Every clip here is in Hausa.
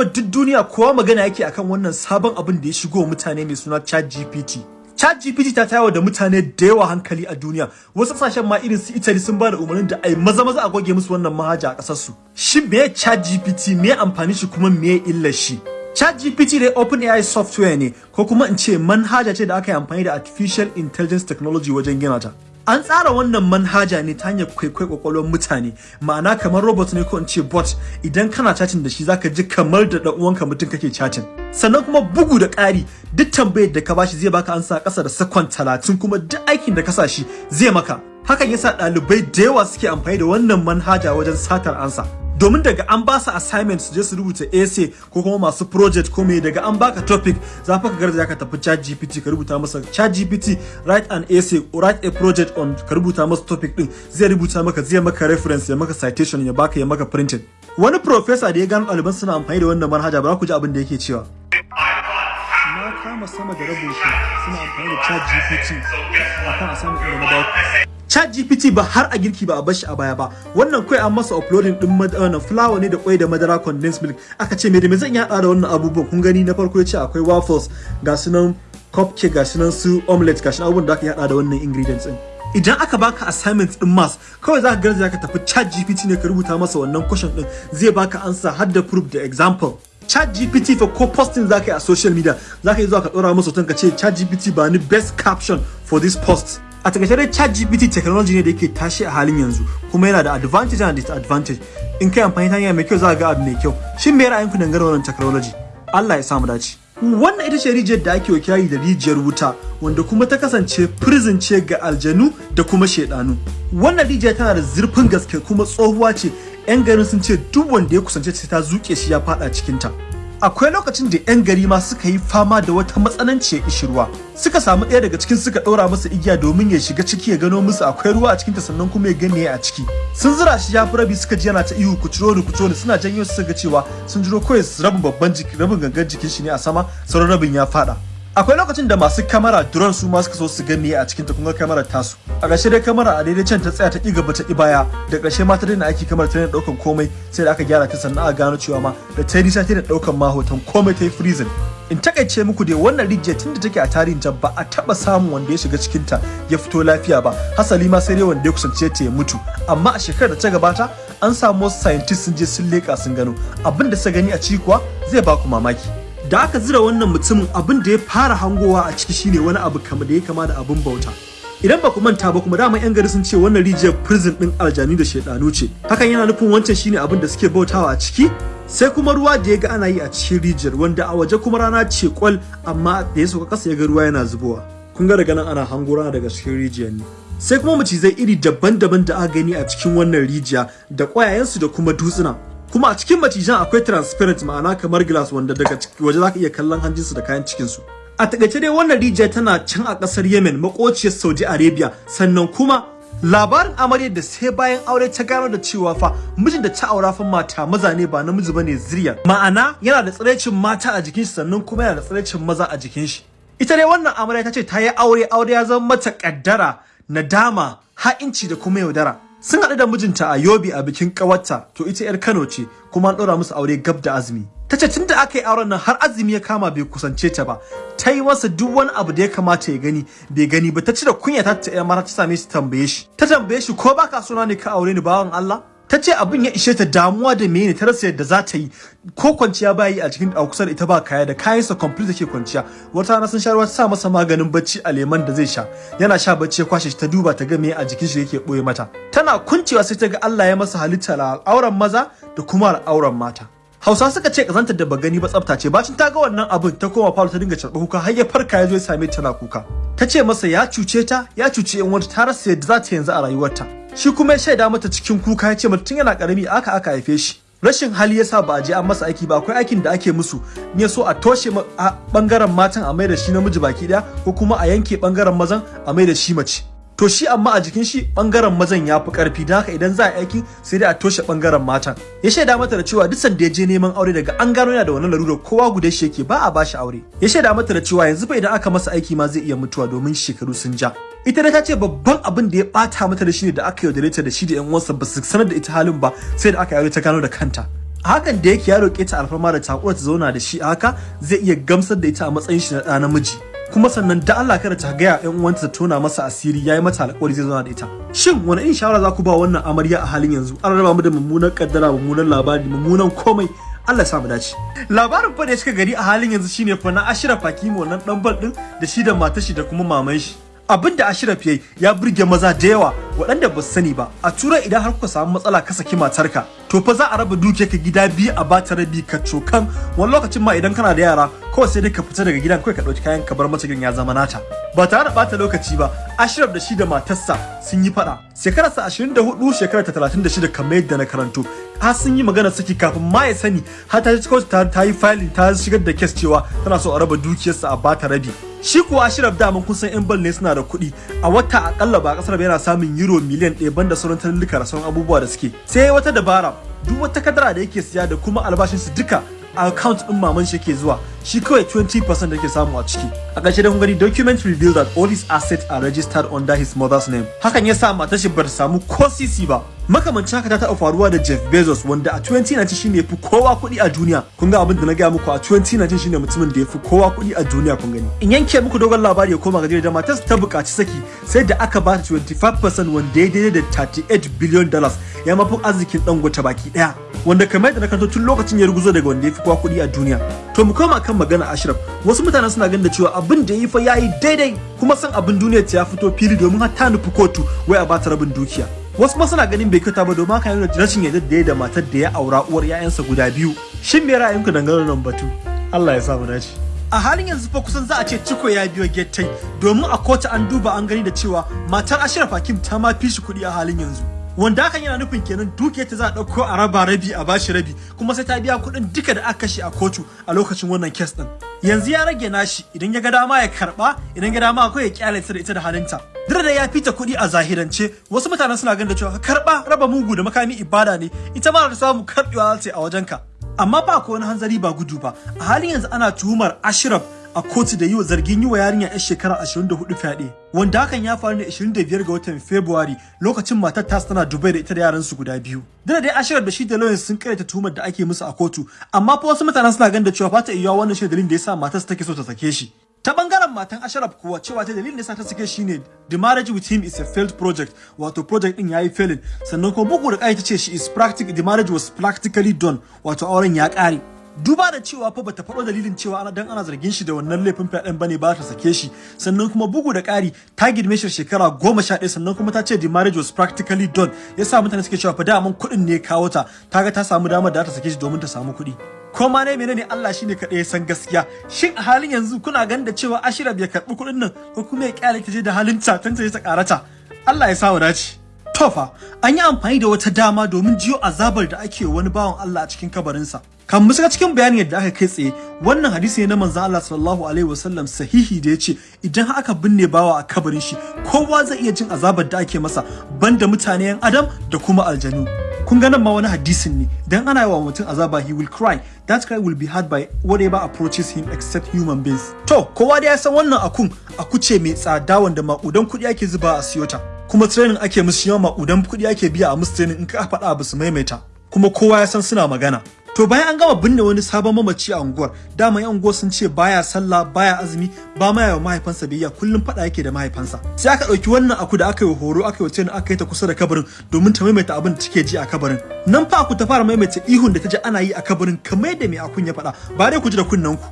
fa duk duniya kowa magana yake akan wannan sabon abin da ya shigo mutane mai suna ChatGPT. ChatGPT ta tayawa da mutane da yawa hankali a duniya. Wasu ƙasashen ma irin su Italy sun ba da umarnin da ai maza maza a goge musu wannan manhaja a ƙasar su shin me ChatGPT me amfani shi kuma me illar shi? ChatGPT dai OpenAI software ne ko kuma in ce manhaja ce da aka yi amfani da artificial intelligence technology wajen gina ta. An tsara wannan manhaja ne ta hanyar kwaikwai kwakwalwar mutane. Ma'ana kamar robot ne ko in ce bot. Idan kana chatting da shi zaka ji kamar da dan uwanka mutum kake chatting. Sannan kuma bugu da ƙari duk tambayar da ka bashi zai baka ansa ƙasa da saƙon talatin kuma duk aikin da ka sa shi zai maka. Hakan yasa ɗalibai da yawa suke amfani da wannan manhaja wajen satar ansa. Domin daga an ba su assignment su je su rubuta essay ko kuma masu project ko me daga an baka topic za ka garza ka tafi chat gpt ka rubuta masa. Chat gpt write an essay or write a project on ka rubuta masa topic din. Zai rubuta maka zai maka reference ya maka citation ya baka ya maka printed wani professor da ya gano ɗaliban suna amfani da wannan manhaja ba ku ji abin da yake cewa. Na kama sama da rabin su suna amfani da chat gpt akan assignment da na baku ChatGPT ba har a girki ba a bashi a baya ba. Wannan kai an masa uploading din madara flour ne da kwai da madara condensed milk. Aka ce me da me zan yada da wannan abubuwan? Kun gani na farko ya ce akwai waffles ga su nan cupcake ga su nan su omelette ga shi abubuwan da aka yada da wannan ingredients din. Idan aka baka assignment din maths kawai zaka garza ka tafi ChatGPT ne ka rubuta masa wannan question din. Zai baka answer har da proof da example. ChatGPT fa ko posting zaka yi a social media zaka yi zuwa ka dora masa hoton ka ce ChatGPT ba ni best caption for this post. A taƙaice dai ChatGPT technology ne da yake tashi a halin yanzu kuma yana da advantage and disadvantage. In kai amfani ta hanya mai kyau za ga abu mai kyau. Shin me ra'ayinku dangane wannan technology? Allah ya samu dace. Wannan ita ce rijiyar da ake wakilari da rijiyar wuta wanda kuma ta kasance prison ce ga aljanu da kuma shedanu wannan rijiyar tana da zurfin gaske kuma tsohuwa ce. Yan garin sun ce duk wanda ya kusance ta zuke shi ya fada cikinta. Akwai lokacin da 'yan gari ma suka yi fama da wata matsananciyar ishirwa suka samu ɗaya daga cikin suka ɗora masa igiya domin ya shiga ciki ya gano musu akwai ruwa a cikinta sannan kuma ya gane a ciki. Sun zura shi ya rabi suka ji yana ta ihu ku ciro ni ku ciro ni. Suna janyo su ga cewa sun jiro kawai su rabin babban jiki rabin gangan jikin shi ne a sama sauran rabin ya fada akwai lokacin da masu kamera drone su ma suka so su gani a cikin ta kun ga kamarar tasu. A ƙarshe dai kamera a daidai can ta tsaya ta ƙi gaba ta ƙi baya. Da ƙarshe ma ta daina aiki kamar ta daina ɗaukan komai sai da aka gyara ta sannan aka gano cewa ma da ta yi nisa ta daina ɗaukan ma hoton komai ta yi freezing. In taƙaice muku dai wannan rijiyar tun da take a tarihin ta ba a taɓa samun wanda ya shiga cikin ta ya fito lafiya ba. Hasali ma sai dai wanda ya kusance ta ya mutu. Amma a shekarar da ta gabata an samu wasu scientists sun je sun leƙa sun gano. Abin da suka gani a ciki kuwa zai ba ku mamaki. Da aka zira wannan mutumin abin da ya fara hangowa a ciki shine wani abu kama da ya kama da abin bauta. Idan ba ku manta ba kuma dama yan gari sun ce wannan rijiyar prison din aljanu da shedanu ce. Hakan yana nufin wancan shine abin da suke bautawa a ciki sai kuma ruwa da ya ga ana yi a cikin rijiyar wanda a waje kuma rana ce kwal amma da ya sauka kasa ya ga ruwa yana zubowa. Kun ga daga nan ana hango rana daga cikin rijiyar ne. Sai kuma macizai iri daban-daban da aka gani a cikin wannan rijiya da ƙwayayensu da kuma dutsuna. Kuma a cikin macijan akwai transparent ma'ana kamar glass wanda daga waje zaka iya kallon hanjinsu da kayan cikinsu. A taƙaice dai wannan rijiya tana can a ƙasar yemen makociyar saudi arabia. Sannan kuma labarin amarya da sai bayan aure ta gano da cewa fa mijin da ta aura fa mata maza ne ba namiji ba ne zuriya. Ma'ana yana da tsiraicin mata a jikin shi sannan kuma yana da tsiraicin maza a jikin shi. Ita dai wannan amarya ta ce ta yi aure aure ya zama mata kaddara nadama ha'inci da kuma yaudara. Sun haɗu da mijinta a yobe a bikin ƙawarta. To ita 'yar kano ce kuma an ɗora musu aure gab da azumi. Ta ce tun da aka yi auren nan har azumi ya kama bai kusance ta ba. Ta yi masa duk wani abu da ya kamata ya gani bai gani ba. Ta cire kunya ta ta mata ta same shi tambaye shi. Ta tambaye shi ko baka suna ne ka aure ni bawan Allah? Ta ce abin ya ishe ta damuwa da mene ta rasa yadda za ta yi. Ko kwanciya ba yi a cikin a kusa da ita ba kaya da kayansa complete take kwanciya. Wata rana sun sha ruwa ta sa masa maganin bacci a leman da zai sha. Yana sha bacci ya kwashe shi ta duba ta ga me a jikin shi yake ɓoye mata. Tana kuncewa sai ta ga Allah ya masa halitta al'auran maza da kuma al'auran mata. Hausa suka ce kazantar da ba gani ba tsafta ce. Bacin ta ga wannan abin ta koma falo ta dinga carɓa kuka. Har ya farka ya zo ya same tana kuka. Ta ce masa ya cuce ta ya cuce yan wata ta rasa yadda za ta yanzu a rayuwarta. Shi kuma ya shaida mata cikin kuka ya ce mata tun yana ƙarami aka aka haife shi. Rashin hali yasa ba a je an masa aiki ba. Akwai aikin da ake musu ne so a toshe ɓangaren matan a mai da shi namiji baki ɗaya ko kuma a yanke ɓangaren mazan a mai da shi mace. To shi amma a jikin shi ɓangaren mazan ya fi ƙarfi don haka idan za a aiki sai dai a toshe ɓangaren matan. Ya shaida mata da cewa duk sanda ya je neman aure daga an gano yana da wannan larurar kowa guda shi yake ba a bashi aure. Ya shaida mata da cewa yanzu fa idan aka masa aiki ma zai iya mutuwa domin shekaru sun ja. Ita da ta ce babban abin da ya bata mata da shi ne da aka yaudare ta da shi da yan uwansa ba su sanar da ita halin ba sai da aka yaudare ta gano da kanta. Hakan da yake ya roƙe ta alfarma da takura ta zauna da shi haka zai iya gamsar da ita a matsayin shi na ɗa namiji. Kuma sannan da Allah kada ta gaya ƴan uwanta ta tona masa asiri yayi mata alƙawari zai zauna da ita. Shin wani in shawara za ku ba wannan amarya a halin yanzu? An raba mu da mummunan kaddara mummunan labari mummunan komai. Allah sa mu dace. Labarin fa da cika gari a halin yanzu shine fa na Ashraf Hakimi wannan dan bal din da shi da matar shi da kuma maman shi. Abin da Ashraf yayi ya burge maza da yawa. Waɗanda ba sani ba. A turai idan har kuka samu matsala ka saki matarka to fa za a raba dukiyarka gida biyu a bata rabi ka cokan. Wani lokacin ma idan kana da yara kawai sai dai ka fita daga gidan kawai ka ɗauki kayan ka bar mata gidan ya zama nata. Ba tare da bata lokaci ba Ashraf da shi da matarsa sun yi faɗa. Shekararsa 24 shekarar ta 36 kamar yadda na karanto. Har sun yi magana saki kafin ma ya sani. Har ta ci ta, yi filing ta shigar da kes cewa tana so a raba dukiyarsa a bata rabi. Shi kuwa Ashraf daman kun san yan bal ne suna da kuɗi. A wata akalla ba ƙasar yana samun euro miliyan ɗaya banda sauran talluka da sauran abubuwa da suke. Sai wata dabara duk wata kadara da yake siya da kuma albashinsu duka account din maman shi yake zuwa shi kawai 20% da yake samu a ciki. A ƙarshe da kun gani document reveal that all his assets are registered under his mother's name. Hakan ya sa matar shi bar samu ko sisi ba. Makamancin haka ta taɓa faruwa da Jeff Bezos wanda a 2019 shine yafi kowa kuɗi a duniya. Kun ga abin da na gaya muku a 2019 shine mutumin da yafi kowa kuɗi a duniya kun gani. In yanke muku dogon labari ya koma ga da matar ta buƙaci saki sai da aka ba ta 25% wanda ya daidai da 38 billion dollars ya mafi arzikin dangote baki ɗaya. Wanda kamar da na kanto tun lokacin ya ruguzo daga wanda ya fi kowa kuɗi a duniya. To mu koma kan magana Ashraf. Wasu mutanen suna ganin da cewa abin da ya yi fa yayi daidai kuma san abin duniyar ta ya fito fili domin har ta nufi kotu wai a bata rabin dukiya. Wasu ma suna ganin bai kyauta ba domin haka yana rashin yadda da ya da matar da ya aura uwar 'ya'yansa guda biyu. Shin me ra'ayinku dangane da batu? Allah ya sa mu dace. A halin yanzu fa kusan za a ce ciko ya biyo gettai domin a kotu an duba an gani da cewa matar Ashraf Hakim ta ma fi shi kuɗi a halin yanzu. Wanda hakan yana nufin kenan dukiyar ta za a ɗauko a raba rabi a bashi rabi kuma sai ta biya kuɗin duka da aka kashe a kotu a lokacin wannan kes ɗin. Yanzu ya rage nashi idan ya ga dama ya karɓa idan ya dama akwai ya ƙyale ta da ita da halinta duk da ya fita kuɗi a zahirance wasu mutanen suna ganin da cewa karɓa raba mugu da makami ibada ne ita ma da samu karɓewa za a wajenka. Amma ba ko wani hanzari ba gudu ba. A halin yanzu ana tuhumar Ashraf a kotu da yi wa zargin yi wa yarinya 'yar shekara 24 fyaɗe wanda hakan ya faru ne 25 ga watan Fabrairu lokacin matar ta tana Dubai da ita da yaran su guda biyu. Da dai Ashraf da shi da Lawrence sun karyata tuhumar da ake musu a kotu amma fa wasu mutanen suna ganin da cewa fata iya wannan shi dalilin da yasa matar take so ta sake shi. Ta ɓangaren matan Ashraf kuwa cewa ta dalilin da yasa ta sake shi ne the marriage with him is a failed project wato project din yayi failing. Sannan kuma bugu da kai ta ce she is practical the marriage was practically done wato auren ya kare duba da cewa fa bata faɗo dalilin cewa ana dan ana zargin shi da wannan laifin fyaɗen ba ne ba ta sake shi. Sannan kuma bugu da ƙari ta girme shi shekara goma sha ɗaya sannan kuma ta ce the marriage was practically done. Yasa mutane suke cewa fa daman kuɗin ne kawo ta. Ta ga ta samu damar da ta sake shi domin ta samu kuɗi. Ko ma ne menene Allah shine kaɗai ya san gaskiya. Shin a halin yanzu kuna ganin da cewa Ashira bai karɓi kuɗin nan ko kuma ya ƙyale ta je da halin ta tanta ta karata Allah ya sa dace. Tofa, an yi amfani da wata dama domin jiyo azabar da ake wani bawan Allah a cikin kabarinsa. Kan mu shiga cikin bayanin yadda aka kai tsaye, wannan hadisi ne na manzon Allah sallallahu alaihi wasallam sahihi da ya ce idan aka binne bawa a kabarin shi, kowa zai iya jin azabar da ake masa banda mutane yan Adam da kuma aljanu. Kun ga nan ma wani hadisin ne, idan ana yi wa mutum azaba he will cry, that cry will be heard by whatever approaches him except human beings. To, kowa da ya san wannan akun, aku ce mai tsada wanda maƙudan kuɗi ake zuba a siyota. kuma training ake musu yawan makudan kuɗi ake biya a musu training in ka faɗa abu su maimaita kuma kowa ya san suna magana to bayan an gama binne wani sabon mamaci a unguwar dama yan unguwar sun ce baya sallah baya azumi ba ma yawa mahaifansa biyayya kullum faɗa yake da mahaifansa. Sai aka ɗauki wannan aku da aka yi horo aka yi training aka yi ta kusa da kabarin domin ta maimaita abin da take ji a kabarin. Nan fa aku ta fara maimaita ihun da ta ji ana yi a kabarin kamar yadda mai akun ya faɗa. Ba dai ku ji da kunnen ku.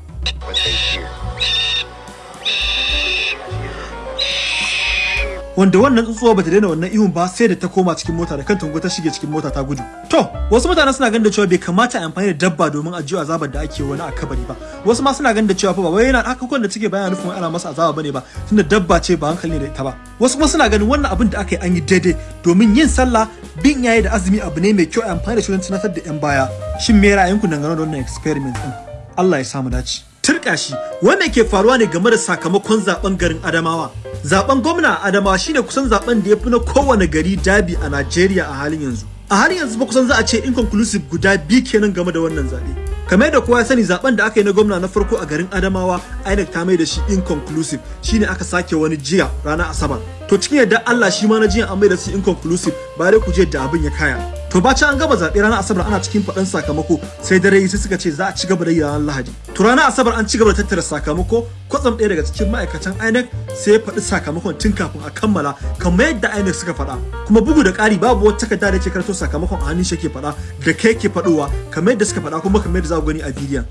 Wanda wannan tsuntsuwa bata daina wannan ihun ba sai da ta koma cikin mota da kanta ta shige cikin mota ta gudu. To wasu mutanen suna ganin da cewa bai kamata a amfani da dabba domin a jiwa azabar da ake wani a kabari ba. Wasu ma suna ganin da cewa fa ba wai yana haka da take bayana nufin ana masa azaba ba ne ba tunda dabba ce ba hankali ne da ita ba. Wasu kuma suna ganin wannan abin da aka yi an yi daidai domin yin sallah bin yayi da azumi abu ne mai kyau a amfani da shi don tunatar da yan baya. Shin me ra'ayinku dangane da wannan experiment din Allah ya samu dace. Turka shi. Wanda ke faruwa ne game da sakamakon zaɓen garin Adamawa. Zaben gwamna a Adamawa shine kusan zaɓen da ya fi na kowane gari dabi a Najeriya a halin yanzu. A halin yanzu ba kusan za a ce inconclusive guda biyu kenan game da wannan zaɓe kamar yadda kowa ya sani zaɓen da aka yi na gwamna na farko a garin Adamawa INEC ta mai da shi inconclusive. Shine aka sake wani jiya ranar Asabar. To cikin yadda Allah shi ma na jiya an mai da shi inconclusive ba dai ku je da abin ya kaya. To ɓaci an gaba zaɓe ranar asabar ana cikin faɗan sakamako sai dare sai suka ce za a ci gaba da yi ranar lahadi. To ranar asabar an ci gaba da tattara sakamako kwatsam ɗaya daga cikin ma'aikatan inec sai ya faɗi sakamakon tun kafin a kammala kamar yadda inec suka faɗa. Kuma bugu da ƙari babu wata takarda da ke karanto sakamakon a hannun shi ke faɗa da kai ke faɗowa kamar yadda suka faɗa kuma kamar yadda za ku gani a bidiyon.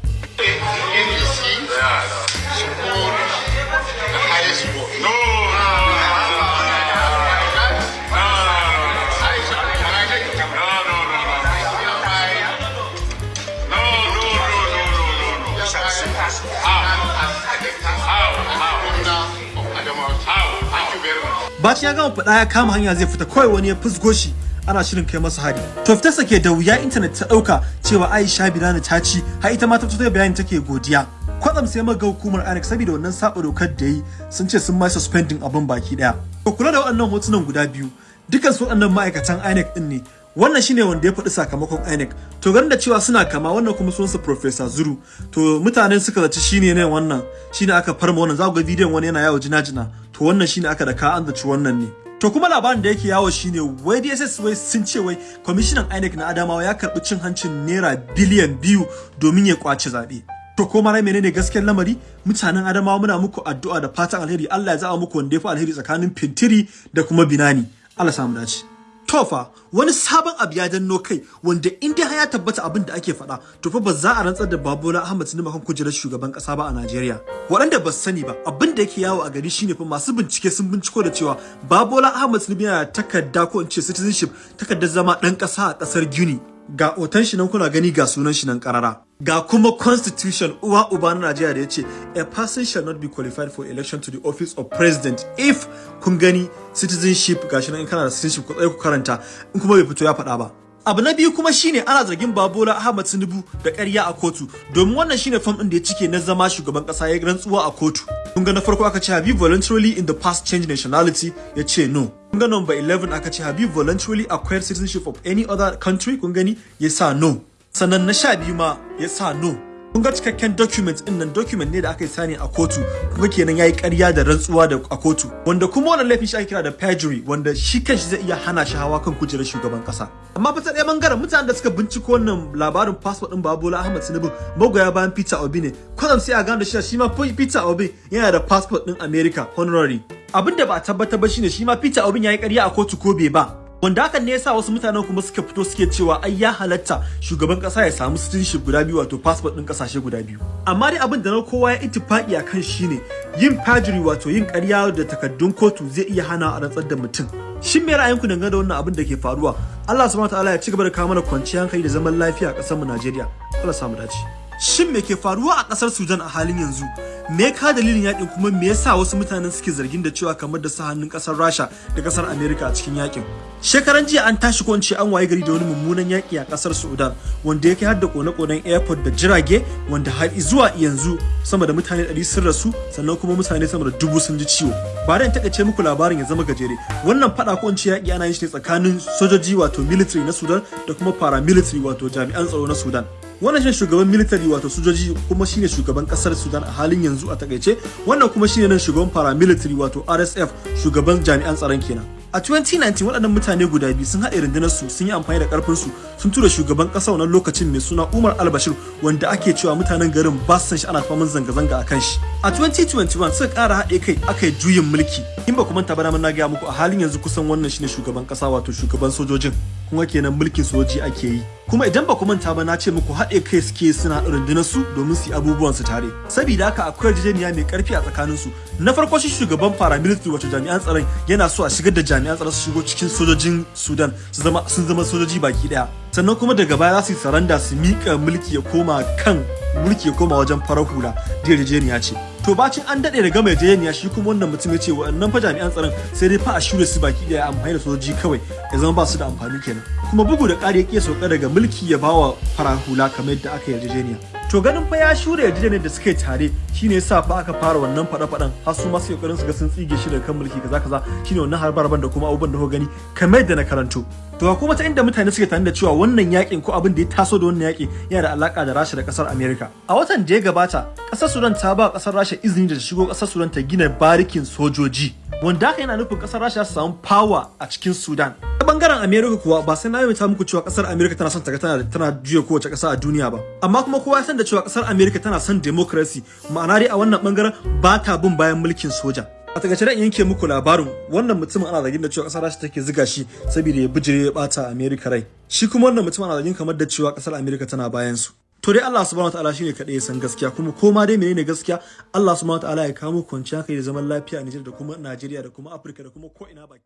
Bacin ya gama faɗa ya kama hanya zai fita kawai wani ya fusgo shi ana shirin kai masa hari. To fitarsa ke da wuya intanet ta ɗauka cewa Aisha Bilana ta ci har ita ma ta fito bayani take godiya. Kwatsam sai maga hukumar INEC saboda wannan saba dokar da yi sun ce sun ma suspending abin baki ɗaya. To kula da waɗannan hotunan guda biyu dukan su waɗannan ma'aikatan INEC din ne wannan shine wanda ya faɗi sakamakon INEC. To ganin da cewa suna kama wannan kuma sunansa Professor Zuru. To mutanen suka zaci shine ne wannan shine aka farma wannan. Za ku ga bidiyon wani yana yawo jina-jina. To wannan shine aka da ka an zaci wannan ne. To kuma labarin da yake yawo shine wai DSS wai sun ce wai kwamishinan INEC na Adamawa ya karɓi cin hancin naira biliyan biyu domin ya ƙwace zaɓe. To ko mara menene gaskiyar lamari? Mutanen Adamawa muna muku addu'a da fatan alheri. Allah ya zaba muku wanda ya fi alheri tsakanin Fintiri da kuma Binani. Allah samu dace. Tofa wani sabon abu ya danno kai wanda in dai ya tabbata abin da ake faɗa to fa ba za a rantsar da Babola Ahmed Tinubu kan kujerar shugaban ƙasa ba a Najeriya. Waɗanda ba sani ba abin da yake yawo a gari shine fa masu bincike sun binciko da cewa Babola Ahmed Tinubu yana takarda ko in ce citizenship takardar zama ɗan ƙasa a ƙasar Guinea. Ga otan shi nan kuna gani ga sunan shi nan ƙarara. Ga kuma constitution uwa uba na Najeriya da ya ce a person shall not be qualified for election to the office of president if kun gani citizenship gashi nan in kana da citizenship ku tsaye ku karanta in kuma bai fito ya faɗa ba. Abu na biyu kuma shine ana zargin Babola Ahmad Tinubu da ƙarya a kotu domin wannan shine fam ɗin da ya cike na zama shugaban ƙasa ya rantsuwa a kotu. Kun ga na farko aka ce you voluntarily in the past changed nationality ya ce no. Kun ga number 11 aka ce you voluntarily acquired citizenship of any other country kun gani ya sa no. Sannan na sha biyu ma ya sa no. Kun ga cikakken document ɗin nan document ne da aka yi sani a kotu kuma kenan yayi ƙarya da rantsuwa da a kotu wanda kuma wannan laifin shi ake kira da perjury wanda shi kanshi zai iya hana shi hawa kan kujerar shugaban kasa amma fa ta ɗaya ɓangaren mutanen da suka binciko wannan labarin passport din Babola Ahmad Tinubu magoya bayan Peter Obi ne. Kwatsam sai a gano da shi shi ma Peter Obi yana da passport din America honorary. Abin da ba a tabbatar ba shine shi ma Peter Obi yayi ƙarya a kotu ko bai ba. Wanda hakan ne yasa wasu mutanen kuma suka fito suke cewa ai ya halatta shugaban kasa ya samu citizenship guda biyu wato passport din ƙasashe guda biyu. Amma dai abin da na kowa ya ittifaki akan shine yin perjury wato yin ƙarya da takaddun kotu zai iya hana a rantsar da mutum. Shin me ra'ayinku dangane da wannan abin da ke faruwa? Allah subhanahu wataala ya ci gaba da kawo mana kwanciyar hankali da zaman lafiya a ƙasar mu Najeriya. Allah samu dace. Shin me ke faruwa a ƙasar Sudan a halin yanzu? Me ka dalilin yaƙin kuma me yasa wasu mutanen suke zargin da cewa kamar da sa hannun ƙasar Rasha da ƙasar America a cikin yaƙin shekaran jiya an tashi ko an waye gari da wani mummunan yaki a ƙasar Sudan wanda yake har da kone-konen airport da jirage wanda har zuwa yanzu sama da mutane 100 sun rasu sannan kuma mutane sama da dubu sun ji ciwo. Ba da taƙaice muku labarin ya zama gajere. Wannan fada ko yaki ana yin shi ne tsakanin sojoji wato military na Sudan da kuma paramilitary wato jami'an tsaro na Sudan. Wannan shine shugaban military wato sojoji kuma shine shugaban ƙasar Sudan a halin yanzu a taƙaice. Wannan kuma shine nan shugaban paramilitary wato RSF shugaban jami'an tsaron kenan. A 2019 waɗannan mutane guda biyu sun haɗe rundunar su sun yi amfani da ƙarfin su sun tura shugaban ƙasa wannan lokacin mai suna Umar al-Bashir wanda ake cewa mutanen garin ba san shi ana faman zanga-zanga a kan shi. A 2021 suka ƙara haɗe kai aka yi juyin mulki. In ba ku manta ba na gaya muku a halin yanzu kusan wannan shine shugaban ƙasa wato shugaban sojojin. Kuma kenan mulkin soji ake yi. Kuma idan ba ku manta ba na ce muku haɗe kai suke suna rundunar su domin su yi abubuwan su tare. Saboda haka akwai yarjejeniya mai ƙarfi a tsakanin su. Na farko shi shugaban paramilitary wato jami'an tsaron yana so a shigar da jami'an tsaron su shigo cikin sojojin Sudan su zama sun zama sojoji baki ɗaya sannan kuma daga baya za su yi saranda su mika mulki ya koma kan mulki ya koma wajen farar hula. Da yarjejeniya ce. To bacin an daɗe da gama yarjejeniya shi kuma wannan mutum ya ce waɗannan fa jami'an tsaron sai dai fa a shure su baki ɗaya amfani da sojoji kawai ya zama ba su da amfani kenan. Kuma bugu da ƙari ya sauka daga mulki ya bawa farar hula kamar yadda aka yarjejeniya. To ganin fa ya shure yarjejeniyar da suka yi tare shine yasa fa aka fara wannan fada-fadan har su ma su ƙoƙarin su ga sun tsige shi daga kan mulki kaza kaza. Shine wannan harbar da kuma abubuwan da kuka gani kamar da na karanto. To kuma ta inda mutane suke tare da cewa wannan yaƙin ko abin da ya taso da wannan yaki yana da alaka da Rasha da ƙasar America a watan da ya gabata ƙasar Sudan ta ba ƙasar Rasha izini da ta shigo ƙasar Sudan ta gina barikin sojoji wanda haka yana nufin ƙasar Rasha su samu power a cikin Sudan. ta ɓangaren America kuwa ba sai na yi muku cewa ƙasar America tana son ta ga tana tana juya kowace kasa a duniya ba. Amma kuma kowa ya san da cewa ƙasar America tana son democracy. Ma'ana dai a wannan ɓangaren ba ta bin bayan mulkin soja. A taƙaice dan yanke muku labarin wannan mutumin ana zargin da cewa ƙasar Rasha take ziga shi saboda ya bijire ya bata America rai. Shi kuma wannan mutum ana zargin kamar da cewa ƙasar America tana bayan su. To dai Allah subhanahu wataala shine kadai ya san gaskiya. Kuma koma dai menene gaskiya Allah subhanahu wataala ya kawo kwanciya kai da zaman lafiya a Nijar da kuma Najeriya da kuma Afirka da kuma ko ina baki.